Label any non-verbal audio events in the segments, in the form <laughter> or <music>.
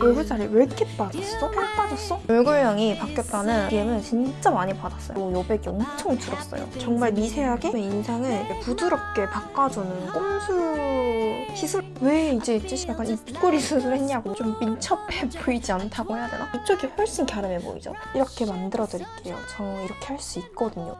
얼굴 살이 왜 이렇게 빠졌어? 살 빠졌어? 얼굴형이 바뀌었다는 DM을 진짜 많이 받았어요. 여백이 엄청 줄었어요. 정말 미세하게 인상을 부드럽게 바꿔주는 꼼수 시술? 왜 이제 이제 약간 입꼬리 수술했냐고 좀 민첩해 <laughs> 보이지 않다고 해야 되나? 이쪽이 훨씬 갸름해 보이죠? 이렇게 만들어 드릴게요. 저 이렇게 할 수 있거든요.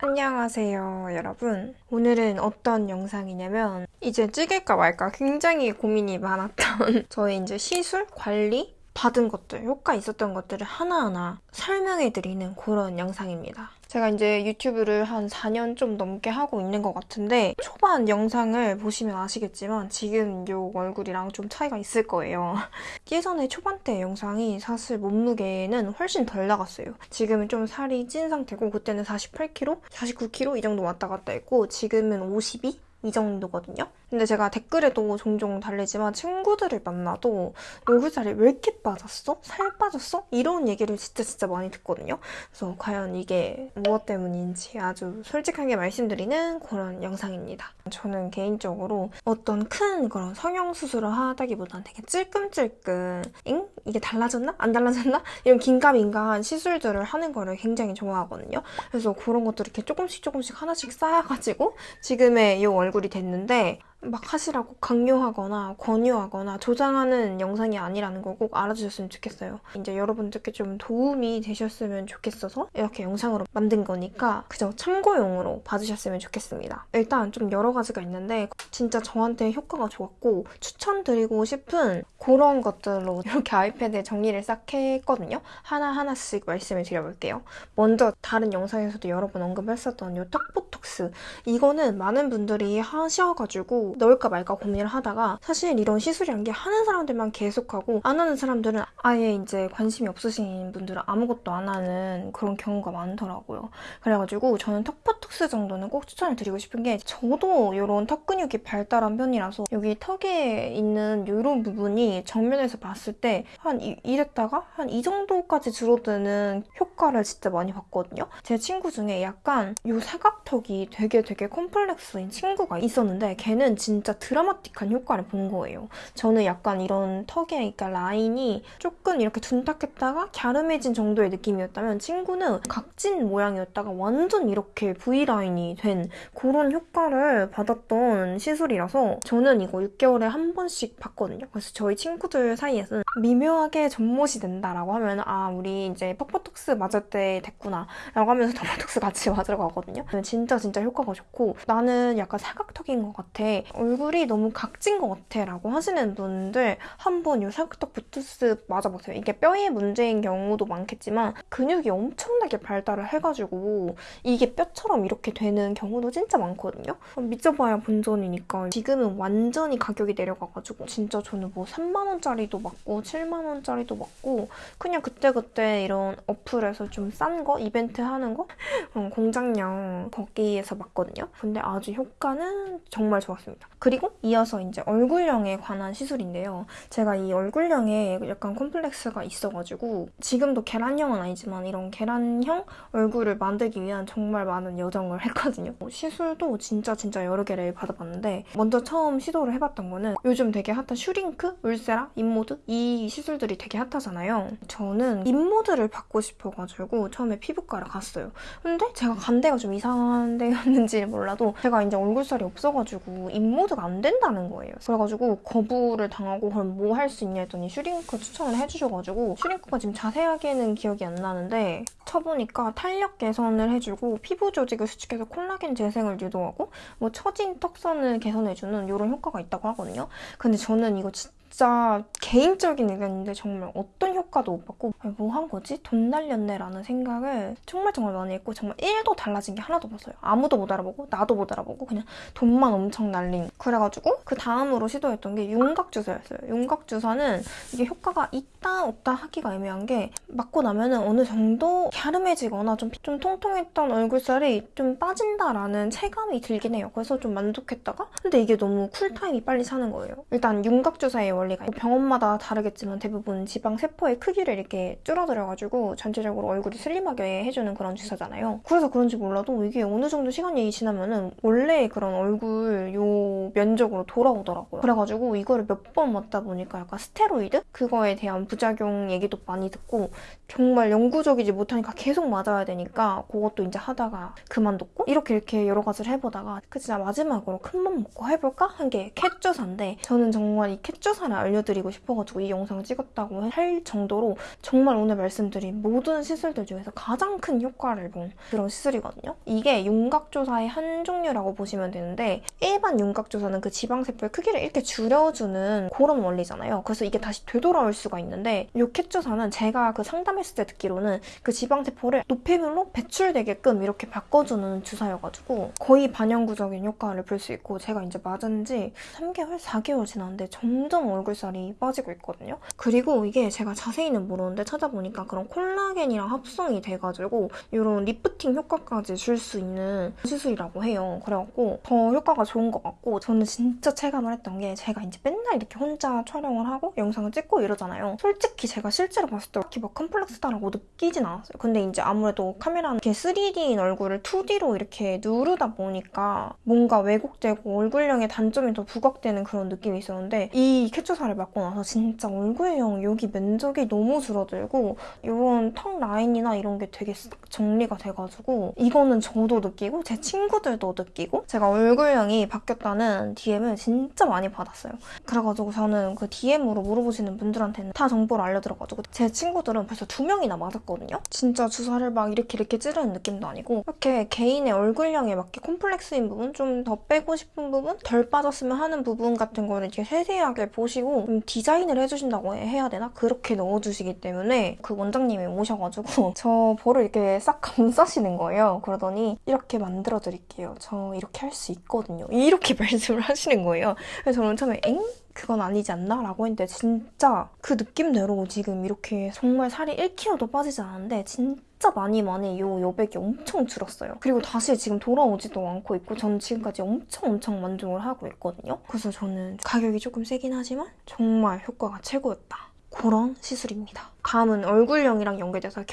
안녕하세요 여러분. 오늘은 어떤 영상이냐면 이제 찍을까 말까 굉장히 고민이 많았던 <laughs> 저의 이제 시술 관리 받은 것들 효과 있었던 것들을 하나하나 설명해 드리는 그런 영상입니다 제가 이제 유튜브를 한 4년 좀 넘게 하고 있는 것 같은데 초반 영상을 보시면 아시겠지만 지금 요 얼굴이랑 좀 차이가 있을 거예요. <laughs> 예전에 초반 때 영상이 사실 몸무게는 훨씬 덜 나갔어요. 지금은 좀 살이 찐 상태고 그때는 48kg, 49kg 이 정도 왔다 갔다 했고 지금은 52? 이 정도거든요. 근데 제가 댓글에도 종종 달리지만 친구들을 만나도 얼굴 살이 왜 이렇게 빠졌어? 살 빠졌어? 이런 얘기를 진짜 진짜 많이 듣거든요. 그래서 과연 이게 무엇 때문인지 아주 솔직하게 말씀드리는 그런 영상입니다. 저는 개인적으로 어떤 큰 그런 성형수술을 하다기보다는 되게 찔끔찔끔 잉? 이게 달라졌나? 안 달라졌나? <laughs> 이런 긴가민가한 시술들을 하는 거를 굉장히 좋아하거든요. 그래서 그런 것들을 이렇게 조금씩 조금씩 하나씩 쌓아가지고 지금의 이 얼굴이 됐는데 막 하시라고 강요하거나 권유하거나 조장하는 영상이 아니라는 거 꼭 알아주셨으면 좋겠어요. 이제 여러분들께 좀 도움이 되셨으면 좋겠어서 이렇게 영상으로 만든 거니까 그저 참고용으로 봐주셨으면 좋겠습니다. 일단 좀 여러 가지가 있는데 진짜 저한테 효과가 좋았고 추천드리고 싶은 그런 것들로 <laughs> 이렇게 아이패드에 정리를 싹 했거든요. 하나하나씩 말씀을 드려볼게요. 먼저 다른 영상에서도 여러 번 언급했었던 이 턱보 톡스 이거는 많은 분들이 하셔가지고 넣을까 말까 고민을 하다가 사실 이런 시술이란 게 하는 사람들만 계속하고 안 하는 사람들은 아예 이제 관심이 없으신 분들은 아무것도 안 하는 그런 경우가 많더라고요. 그래가지고 저는 턱 보톡스 정도는 꼭 추천을 드리고 싶은 게 저도 이런 턱 근육이 발달한 편이라서 여기 턱에 있는 이런 부분이 정면에서 봤을 때 한 이랬다가 한 이 정도까지 줄어드는 효과를 진짜 많이 봤거든요. 제 친구 중에 약간 이 사각턱이 되게 되게 컴플렉스인 친구가 있었는데 걔는 진짜 드라마틱한 효과를 본 거예요. 저는 약간 이런 턱에 그러니까 라인이 조금 이렇게 둔탁했다가 갸름해진 정도의 느낌이었다면 친구는 각진 모양이었다가 완전 이렇게 V라인이 된 그런 효과를 받았던 시술이라서 저는 이거 6개월에 한 번씩 봤거든요. 그래서 저희 친구들 사이에서는 미묘하게 전못이 된다라고 하면 아 우리 이제 퍽퍼톡스 맞을 때 됐구나 라고 하면서 <laughs> 턱퍼톡스 같이 맞으러 가거든요. 진짜 진짜 효과가 좋고 나는 약간 사각턱인 것 같아. 얼굴이 너무 각진 것 같아 라고 하시는 분들 한번 이 사각턱 부투스 맞아보세요. 이게 뼈의 문제인 경우도 많겠지만 근육이 엄청나게 발달을 해가지고 이게 뼈처럼 이렇게 되는 경우도 진짜 많거든요. 믿져봐야 본전이니까 지금은 완전히 가격이 내려가가지고 진짜 저는 뭐 3만원짜리도 맞고 7만원짜리도 맞고 그냥 그때그때 이런 어플에서 좀 싼 거? 이벤트 하는 거? <laughs> 어, 공장형 거기에서 맞거든요. 근데 아주 효과는 정말 좋았습니다. 그리고 이어서 이제 얼굴형에 관한 시술인데요. 제가 이 얼굴형에 약간 콤플렉스가 있어가지고 지금도 계란형은 아니지만 이런 계란형 얼굴을 만들기 위한 정말 많은 여정을 <laughs> 했거든요. 시술도 진짜 진짜 여러 개를 받아봤는데 먼저 처음 시도를 해봤던 거는 요즘 되게 핫한 슈링크, 울세라, 인모드 이 시술들이 되게 핫하잖아요. 저는 인모드를 받고 싶어가지고 처음에 피부과를 갔어요. 근데 제가 간 데가 좀 이상한 데였는지 몰라도 제가 이제 얼굴살이 없어가지고 인모드가 안 된다는 거예요. 그래가지고 거부를 당하고 그럼 뭐 할 수 있냐 했더니 슈링크 추천을 해주셔가지고 슈링크가 지금 자세하게는 기억이 안 나는데 쳐보니까 탄력 개선을 해주고 피부 조직을 수축해서 콜라겐 재생을 유도하고 뭐 처진 턱선을 개선해주는 이런 효과가 있다고 하거든요. 근데 저는 이거 진짜 진짜 개인적인 의견인데 정말 어떤 효과도 못 받고 뭐 한 거지? 돈 날렸네 라는 생각을 정말 정말 많이 했고 정말 1도 달라진 게 하나도 없었어요. 아무도 못 알아보고 나도 못 알아보고 그냥 돈만 엄청 날린 그래가지고 그 다음으로 시도했던 게 윤곽주사였어요. 윤곽주사는 이게 효과가 있다 없다 하기가 애매한 게 맞고 나면 은 어느 정도 갸름해지거나 좀, 좀 통통했던 얼굴살이 좀 빠진다라는 체감이 들긴 해요. 그래서 좀 만족했다가 근데 이게 너무 쿨타임이 빨리 차는 거예요. 일단 윤곽주사의 원리가 병원마다 다르겠지만 대부분 지방 세포의 크기를 이렇게 줄어들여가지고 전체적으로 얼굴이 슬림하게 해주는 그런 주사잖아요. 그래서 그런지 몰라도 이게 어느 정도 시간이 지나면은 원래 그런 얼굴 요 면적으로 돌아오더라고요. 그래가지고 이거를 몇 번 맞다 보니까 약간 스테로이드? 그거에 대한 부작용 얘기도 많이 듣고 정말 영구적이지 못하니까 계속 맞아야 되니까 그것도 이제 하다가 그만뒀고 이렇게 이렇게 여러 가지를 해보다가 그 진짜 마지막으로 큰 맘 먹고 해볼까? 한 게 캣조사인데 저는 정말 이 캣조사 를 알려드리고 싶어가지고 이 영상을 찍었다고 할 정도로 정말 오늘 말씀드린 모든 시술들 중에서 가장 큰 효과를 본 그런 시술이거든요. 이게 윤곽조사의 한 종류라고 보시면 되는데 일반 윤곽조사는 그 지방세포의 크기를 이렇게 줄여주는 그런 원리잖아요. 그래서 이게 다시 되돌아올 수가 있는데 이 캣조사는 제가 그 상담했을 때 듣기로는 그 지방세포를 노폐물로 배출되게끔 이렇게 바꿔주는 주사여가지고 거의 반영구적인 효과를 볼 수 있고 제가 이제 맞은 지 3개월, 4개월 지났는데 점점 얼굴살이 빠지고 있거든요. 그리고 이게 제가 자세히는 모르는데 찾아보니까 그런 콜라겐이랑 합성이 돼가지고 이런 리프팅 효과까지 줄 수 있는 시술이라고 해요. 그래갖고 더 효과가 좋은 것 같고 저는 진짜 체감을 했던 게 제가 이제 맨날 이렇게 혼자 촬영을 하고 영상을 찍고 이러잖아요. 솔직히 제가 실제로 봤을 때 딱히 막 컴플렉스다라고 느끼진 않았어요. 근데 이제 아무래도 카메라는 이렇게 3D인 얼굴을 2D로 이렇게 누르다 보니까 뭔가 왜곡되고 얼굴형의 단점이 더 부각되는 그런 느낌이 있었는데 이 캡처사를 맞고 나서 진짜 얼굴형 여기 면적이 너무 줄어들고 이런 턱 라인이나 이런 게 되게 싹 정리가 돼가지고 이거는 저도 느끼고 제 친구들도 느끼고 제가 얼굴형이 바뀌었다는 DM을 진짜 많이 받았어요. 그래가지고 저는 그 DM으로 물어보시는 분들한테는 다 정보를 알려드려가지고 제 친구들은 벌써 두 명이나 맞았거든요. 진짜 주사를 막 이렇게 이렇게 찌르는 느낌도 아니고 이렇게 개인의 얼굴형에 맞게 콤플렉스인 부분 좀 더 빼고 싶은 부분 덜 빠졌으면 하는 부분 같은 거를 이렇게 세세하게 보시 고좀 디자인을 해주신다고 해야 되나? 그렇게 넣어주시기 때문에 그 원장님이 오셔가지고 <laughs> 저 볼을 이렇게 싹 감싸시는 거예요. 그러더니 이렇게 만들어 드릴게요. 저 이렇게 할 수 있거든요. 이렇게 <laughs> 말씀을 하시는 거예요. 그래서 저는 처음에 엥? 그건 아니지 않나? 라고 했는데 진짜 그 느낌대로 지금 이렇게 정말 살이 1kg도 빠지지 않았는데 진짜 많이 많이 요 여백이 엄청 줄었어요. 그리고 다시 지금 돌아오지도 않고 있고 저는 지금까지 엄청 엄청 만족을 하고 있거든요. 그래서 저는 가격이 조금 세긴 하지만 정말 효과가 최고였다. 그런 시술입니다. 다음은 얼굴형이랑 연계돼서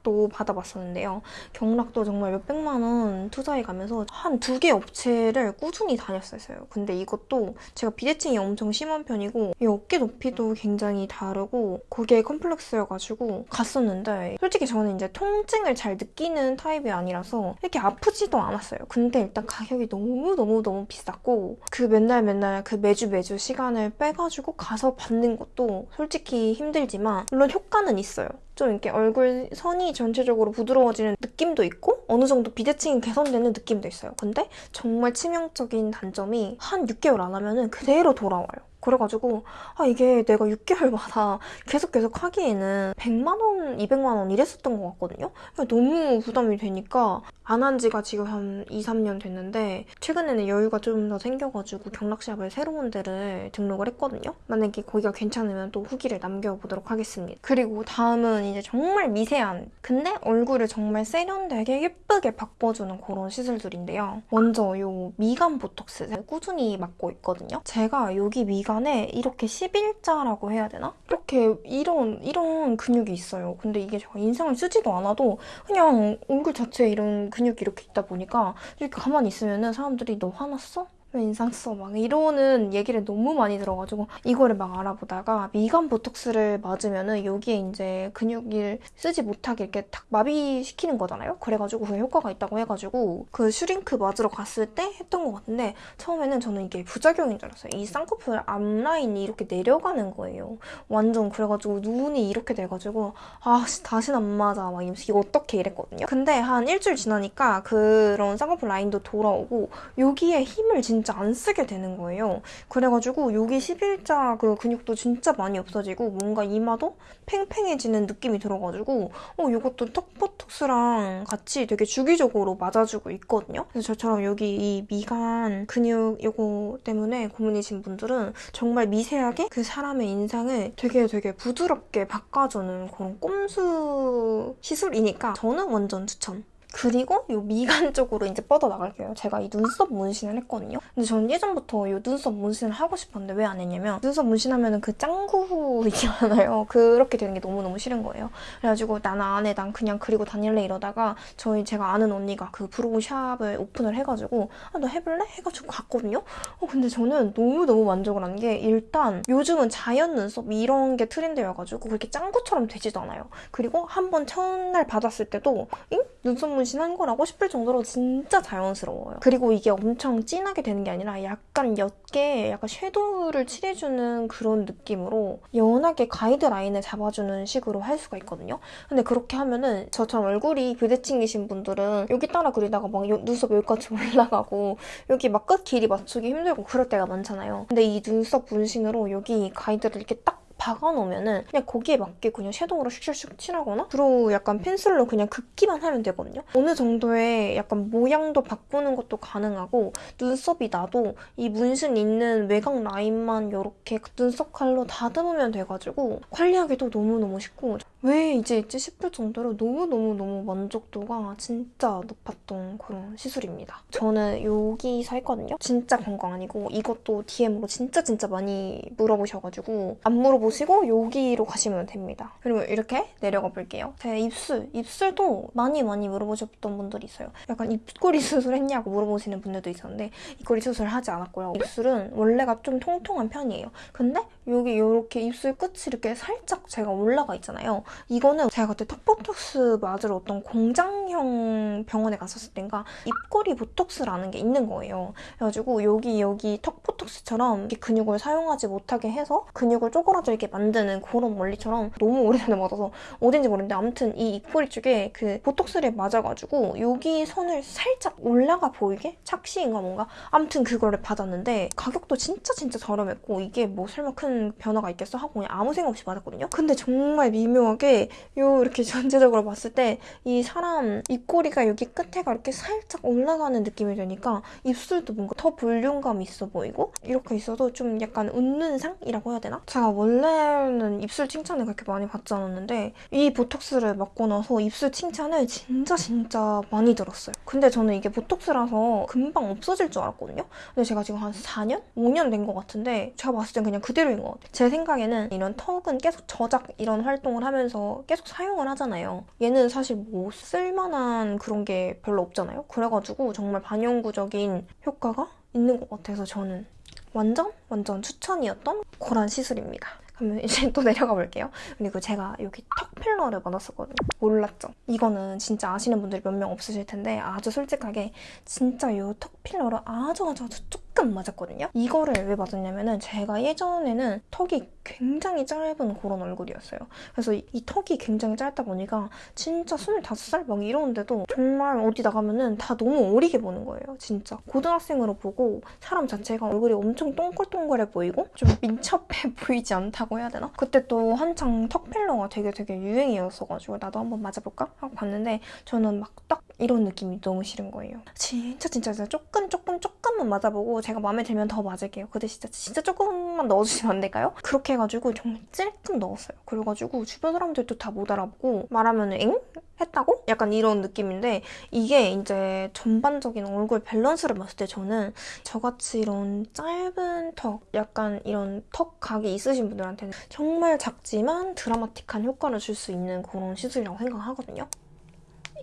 경락 도 받아봤었는데요. 경락도 정말 몇백만 원 투자해가면서 한 두 개 업체를 꾸준히 다녔었어요. 근데 이것도 제가 비대칭이 엄청 심한 편이고 이 어깨 높이도 굉장히 다르고 그게 컴플렉스여가지고 갔었는데 솔직히 저는 이제 통증을 잘 느끼는 타입이 아니라서 이렇게 아프지도 않았어요. 근데 일단 가격이 너무너무너무 비쌌고 그 맨날 맨날 그 매주 매주 시간을 빼가지고 가서 받는 것도 솔직히 힘들지만 물론 효과는 있어요. 좀 이렇게 얼굴 선이 전체적으로 부드러워지는 느낌도 있고 어느 정도 비대칭이 개선되는 느낌도 있어요. 근데 정말 치명적인 단점이 한 6개월 안 하면 그대로 돌아와요. 그래가지고 아 이게 내가 6개월마다 계속 계속 하기에는 100만 원, 200만 원 이랬었던 것 같거든요. 너무 부담이 되니까 안 한 지가 지금 한 2, 3년 됐는데 최근에는 여유가 좀 더 생겨가지고 경락샵을 새로운 데를 등록을 했거든요. 만약에 거기가 괜찮으면 또 후기를 남겨보도록 하겠습니다. 그리고 다음은 이제 정말 미세한 근데 얼굴을 정말 세련되게 예쁘게 바꿔주는 그런 시술들인데요. 먼저 이 미간 보톡스 꾸준히 맞고 있거든요. 제가 여기 미간 기간에 이렇게 11자라고 해야 되나? 이렇게 이런 이런 근육이 있어요. 근데 이게 제가 인상을 쓰지도 않아도 그냥 얼굴 자체에 이런 근육이 이렇게 있다 보니까 이렇게 가만히 있으면 사람들이 너 화났어? 왜 인상 써? 막 이러는 얘기를 너무 많이 들어가지고 이거를 막 알아보다가 미간 보톡스를 맞으면은 여기에 이제 근육을 쓰지 못하게 이렇게 탁 마비시키는 거잖아요? 그래가지고 그 효과가 있다고 해가지고 그 슈링크 맞으러 갔을 때 했던 것 같은데 처음에는 저는 이게 부작용인 줄 알았어요. 이 쌍꺼풀 앞라인이 이렇게 내려가는 거예요. 완전 그래가지고 눈이 이렇게 돼가지고 아 다신 안 맞아 막 이러면서 이거 어떻게 이랬거든요. 근데 한 일주일 지나니까 그런 쌍꺼풀 라인도 돌아오고 여기에 힘을 진 진짜 안 쓰게 되는 거예요. 그래가지고 여기 11자 그 근육도 진짜 많이 없어지고 뭔가 이마도 팽팽해지는 느낌이 들어가지고 어 이것도 턱보톡스랑 같이 되게 주기적으로 맞아주고 있거든요. 그래서 저처럼 여기 이 미간 근육 이거 때문에 고민이신 분들은 정말 미세하게 그 사람의 인상을 되게 되게 부드럽게 바꿔주는 그런 꼼수 시술이니까 저는 완전 추천. 그리고 이 미간 <laughs> 쪽으로 이제 뻗어나갈게요. 제가 이 눈썹 문신을 했거든요. 근데 저는 예전부터 이 눈썹 문신을 하고 싶었는데 왜 안 했냐면 눈썹 문신하면 그 짱구 <laughs> 있잖아요. 그렇게 되는 게 너무너무 싫은 거예요. 그래가지고 나는 안 해 난 그냥 그리고 다닐래 이러다가 저희 제가 아는 언니가 그 brow shop을 오픈을 해가지고 아, 너 해볼래? 해가지고 갔거든요. 어, 근데 저는 너무너무 만족을 한 게 일단 요즘은 자연 눈썹 이런 게 트렌드여가지고 그렇게 짱구처럼 되지도 않아요. 그리고 한 번 첫날 받았을 때도 잉? 눈썹 문신한 거라고 싶을 정도로 진짜 자연스러워요. 그리고 이게 엄청 진하게 되는 게 아니라 약간 옅게 약간 섀도우를 칠해주는 그런 느낌으로 연하게 가이드라인을 잡아주는 식으로 할 수가 있거든요. 근데 그렇게 하면은 저처럼 얼굴이 부대칭이신 분들은 여기 따라 그리다가 막 눈썹 여기까지 <laughs> 올라가고 여기 막 끝 길이 맞추기 힘들고 그럴 때가 많잖아요. 근데 이 눈썹 문신으로 여기 가이드를 이렇게 딱 박아놓으면은 그냥 거기에 맞게 그냥 섀도우로 슉슉슉 칠하거나 주로 약간 펜슬로 그냥 긋기만 하면 되거든요. 어느 정도의 약간 모양도 바꾸는 것도 가능하고 눈썹이 나도 이 문신 있는 외곽 라인만 이렇게 눈썹 칼로 다듬으면 돼가지고 관리하기도 너무너무 쉽고 왜 이제 있지 싶을 정도로 너무너무너무 만족도가 진짜 높았던 그런 시술입니다. 저는 여기서 했거든요. 진짜 건강 아니고 이것도 DM으로 진짜 진짜 많이 물어보셔가지고 안 물어보 시고 여기로 가시면 됩니다. 그리고 이렇게 내려가 볼게요. 제 입술, 입술도 많이 많이 물어보셨던 분들이 있어요. 약간 입꼬리 <laughs> 수술 했냐고 물어보시는 분들도 있었는데 입꼬리 수술 하지 않았고요. 입술은 원래가 좀 통통한 편이에요. 근데 여기 이렇게 입술 끝이 이렇게 살짝 제가 올라가 있잖아요. 이거는 제가 그때 턱보톡스 맞으러 어떤 공장형 병원에 갔었을 땐가 입꼬리 보톡스라는 게 있는 거예요. 그래가지고 여기 여기 턱보톡스처럼 근육을 사용하지 못하게 해서 근육을 쪼그라들게 만드는 그런 원리처럼 너무 오래전에 맞아서 어딘지 모르는데 아무튼 이 입꼬리 쪽에 그 보톡스를 맞아가지고 여기 선을 살짝 올라가 보이게 착시인가 뭔가 아무튼 그거를 받았는데 가격도 진짜 진짜 저렴했고 이게 뭐 설마 큰 변화가 있겠어 하고 그냥 아무 생각 없이 맞았거든요. 근데 정말 미묘하게 요 이렇게 <laughs> 전체적으로 봤을 때 이 사람 입꼬리가 여기 끝에가 이렇게 살짝 올라가는 느낌이 되니까 입술도 뭔가 더 볼륨감 있어 보이고 이렇게 있어도 좀 약간 웃는 상이라고 해야 되나? 제가 원래는 입술 칭찬을 그렇게 많이 받지 않았는데 이 보톡스를 맞고 나서 입술 칭찬을 진짜 진짜 많이 들었어요. 근데 저는 이게 보톡스라서 금방 없어질 줄 알았거든요. 근데 제가 지금 한 4년? 5년 된 것 같은데 제가 봤을 땐 그냥 그대로인 것 같아요. 제 생각에는 이런 턱은 계속 저작 이런 활동을 하면서 계속 사용을 하잖아요. 얘는 사실 뭐 쓸만한 그런 게 별로 없잖아요. 그래가지고 정말 반영구적인 효과가 있는 것 같아서 저는 완전 완전 추천이었던 그런 시술입니다. 그러면 <laughs> 이제 또 내려가 볼게요. 그리고 제가 여기 턱 필러를 받았었거든요. 몰랐죠? 이거는 진짜 아시는 분들이 몇 명 없으실 텐데 아주 솔직하게 진짜 이턱 필러를 아주 아주 아주 조금 맞았거든요. 이거를 왜 맞았냐면은 제가 예전에는 턱이 굉장히 짧은 그런 얼굴이었어요. 그래서 이 턱이 굉장히 짧다 보니까 진짜 25살 막 이러는데도 정말 어디 나가면은 다 너무 어리게 보는 거예요. 진짜. 고등학생으로 보고 사람 자체가 얼굴이 엄청 동글동글해 보이고 좀 민첩해 <laughs> 보이지 않다고 해야 되나? 그때 또 한창 턱 필러가 되게 되게 유행이었어가지고 나도 한번 맞아볼까? 하고 봤는데 저는 막 딱 이런 느낌이 너무 싫은 거예요. 진짜 진짜 진짜 조금 조금 조금만 맞아보고 제가 마음에 들면 더 맞을게요. 근데 진짜 진짜 조금만 넣어주시면 안 될까요? 그렇게 해가지고 정말 찔끔 넣었어요. 그래가지고 주변 사람들도 다 못 알아보고 말하면 엥? 했다고? 약간 이런 느낌인데 이게 이제 전반적인 얼굴 밸런스를 봤을 때 저는 저같이 이런 짧은 턱, 약간 이런 턱 각이 있으신 분들한테는 정말 작지만 드라마틱한 효과를 줄 수 있는 그런 시술이라고 생각하거든요.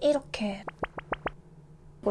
이렇게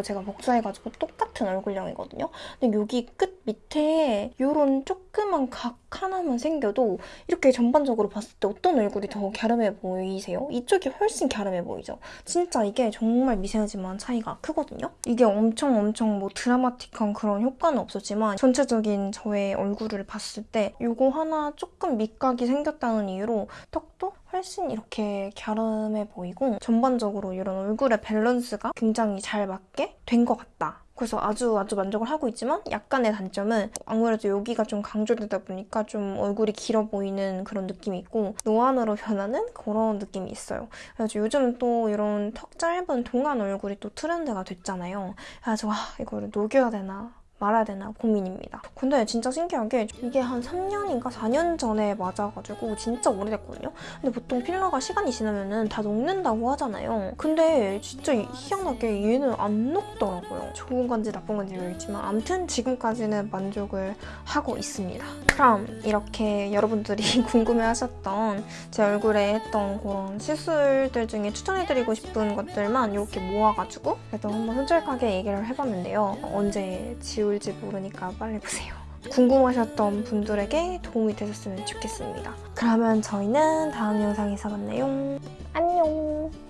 제가 복사해가지고 똑같은 얼굴형이거든요. 근데 여기 끝 밑에 이런 조 그만 각 하나만 생겨도 이렇게 전반적으로 봤을 때 어떤 얼굴이 더 갸름해 보이세요? 이쪽이 훨씬 갸름해 보이죠? 진짜 이게 정말 미세하지만 차이가 크거든요? 이게 엄청 엄청 뭐 드라마틱한 그런 효과는 없었지만 전체적인 저의 얼굴을 봤을 때 이거 하나 조금 밑각이 생겼다는 이유로 턱도 훨씬 이렇게 갸름해 보이고 전반적으로 이런 얼굴의 밸런스가 굉장히 잘 맞게 된 것 같다. 그래서 아주 아주 만족을 하고 있지만 약간의 단점은 아무래도 여기가 좀 강조되다 보니까 좀 얼굴이 길어 보이는 그런 느낌이 있고 노안으로 변하는 그런 느낌이 있어요. 그래서 요즘 또 이런 턱 짧은 동안 얼굴이 또 트렌드가 됐잖아요. 그래서 아 이거를 녹여야 되나 말아야 되나 고민입니다. 근데 진짜 신기하게 이게 한 3년인가 4년 전에 맞아가지고 진짜 오래됐거든요. 근데 보통 필러가 시간이 지나면은 다 녹는다고 하잖아요. 근데 진짜 희한하게 얘는 안 녹더라고요. 좋은 건지 나쁜 건지 모르겠지만 아무튼 지금까지는 만족을 하고 있습니다. 그럼 이렇게 여러분들이 <laughs> 궁금해하셨던 제 얼굴에 했던 그런 시술들 중에 추천해드리고 싶은 것들만 이렇게 모아가지고 그래도 한번 솔직하게 얘기를 해봤는데요. 언제 지 울지 모르니까 빨리 보세요. 궁금하셨던 분들에게 도움이 되셨으면 좋겠습니다. 그러면 저희는 다음 영상에서 만나요. 안녕!